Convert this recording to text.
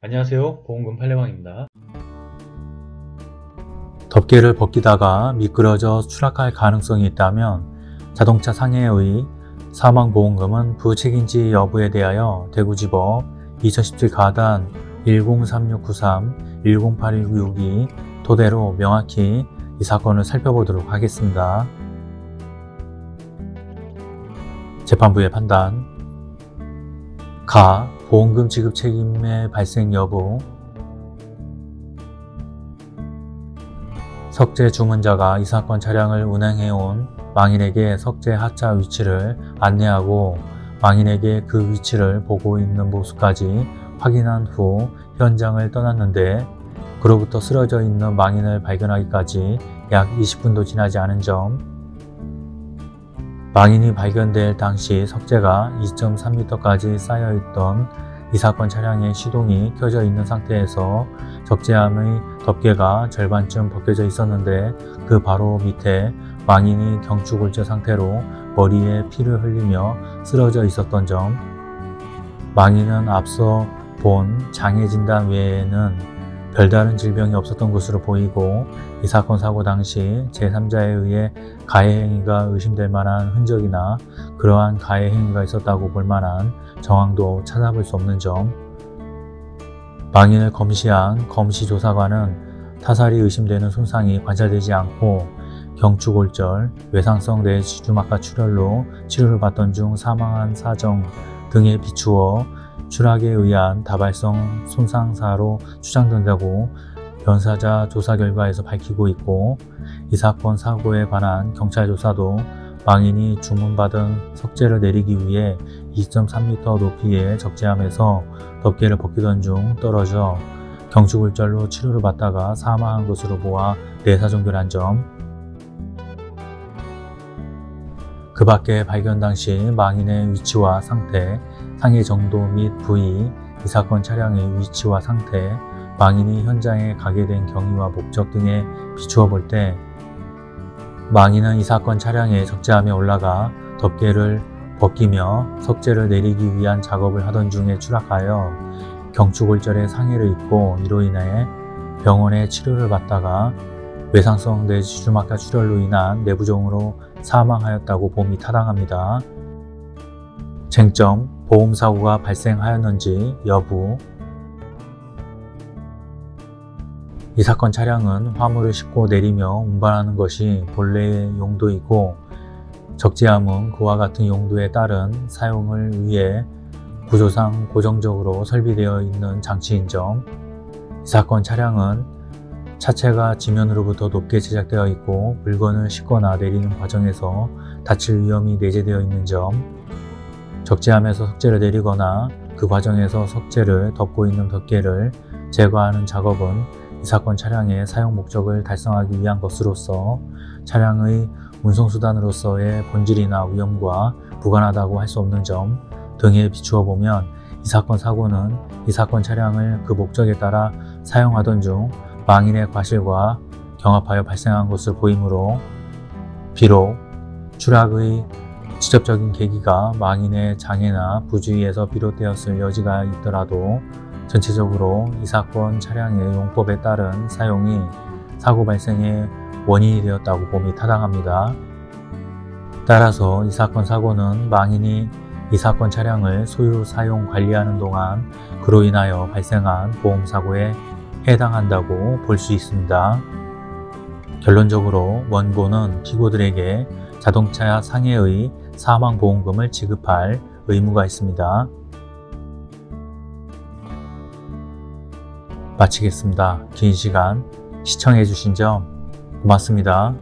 안녕하세요 보험금 팔례방입니다 덮개를 벗기다가 미끄러져 추락할 가능성이 있다면 자동차 상해의 사망보험금은 부책임지 여부에 대하여 대구지법 2017 가단 103693 108162 토대로 명확히 이 사건을 살펴보도록 하겠습니다. 재판부의 판단 가. 보험금 지급 책임의 발생 여부. 석재 주문자가 이 사건 차량을 운행해온 망인에게 석재 하차 위치를 안내하고 망인에게 그 위치를 보고 있는 모습까지 확인한 후 현장을 떠났는데 그로부터 쓰러져 있는 망인을 발견하기까지 약 20분도 지나지 않은 점 망인이 발견될 당시 석재가 2.3m까지 쌓여있던 이 사건 차량의 시동이 켜져 있는 상태에서 적재함의 덮개가 절반쯤 벗겨져 있었는데 그 바로 밑에 망인이 경추골절 상태로 머리에 피를 흘리며 쓰러져 있었던 점. 망인은 앞서 본 장애 진단 외에는 별다른 질병이 없었던 것으로 보이고 이 사건 사고 당시 제3자에 의해 가해 행위가 의심될 만한 흔적이나 그러한 가해 행위가 있었다고 볼 만한 정황도 찾아볼 수 없는 점. 망인을 검시한 검시조사관은 타살이 의심되는 손상이 관찰되지 않고 경추골절, 외상성 뇌지주막하 출혈로 치료를 받던 중 사망한 사정 등에 비추어 추락에 의한 다발성 손상사로 추정된다고 변사자 조사 결과에서 밝히고 있고 이 사건 사고에 관한 경찰 조사도 망인이 주문받은 석재를 내리기 위해 2.3m 높이의 적재함에서 덮개를 벗기던 중 떨어져 경추골절로 치료를 받다가 사망한 것으로 보아 내사종결한 점, 그 밖에 발견 당시 망인의 위치와 상태, 상해 정도 및 부위, 이 사건 차량의 위치와 상태, 망인이 현장에 가게 된 경위와 목적 등에 비추어 볼 때 망인은 이 사건 차량의 적재함에 올라가 덮개를 벗기며 석재를 내리기 위한 작업을 하던 중에 추락하여 경추골절에 상해를 입고 이로 인해 병원에 치료를 받다가 외상성 뇌지주막하 출혈로 인한 내부종으로 사망하였다고 봄이 타당합니다. 쟁점, 보험사고가 발생하였는지 여부. 이 사건 차량은 화물을 싣고 내리며 운반하는 것이 본래의 용도이고 적재함은 그와 같은 용도에 따른 사용을 위해 구조상 고정적으로 설비되어 있는 장치인 점, 이 사건 차량은 차체가 지면으로부터 높게 제작되어 있고 물건을 싣거나 내리는 과정에서 다칠 위험이 내재되어 있는 점, 적재함에서 석재를 내리거나 그 과정에서 석재를 덮고 있는 덮개를 제거하는 작업은 이 사건 차량의 사용 목적을 달성하기 위한 것으로서 차량의 운송수단으로서의 본질이나 위험과 무관하다고 할 수 없는 점 등에 비추어 보면 이 사건 사고는 이 사건 차량을 그 목적에 따라 사용하던 중 망인의 과실과 경합하여 발생한 것으로 보이므로 비록 추락의 직접적인 계기가 망인의 장애나 부주의에서 비롯되었을 여지가 있더라도 전체적으로 이 사건 차량의 용법에 따른 사용이 사고 발생의 원인이 되었다고 봄이 타당합니다. 따라서 이 사건 사고는 망인이 이 사건 차량을 소유, 사용, 관리하는 동안 그로 인하여 발생한 보험사고에 해당한다고 볼 수 있습니다. 결론적으로 원고는 피고들에게 자동차 상해의 사망보험금을 지급할 의무가 있습니다. 마치겠습니다. 긴 시간 시청해주신 점 고맙습니다.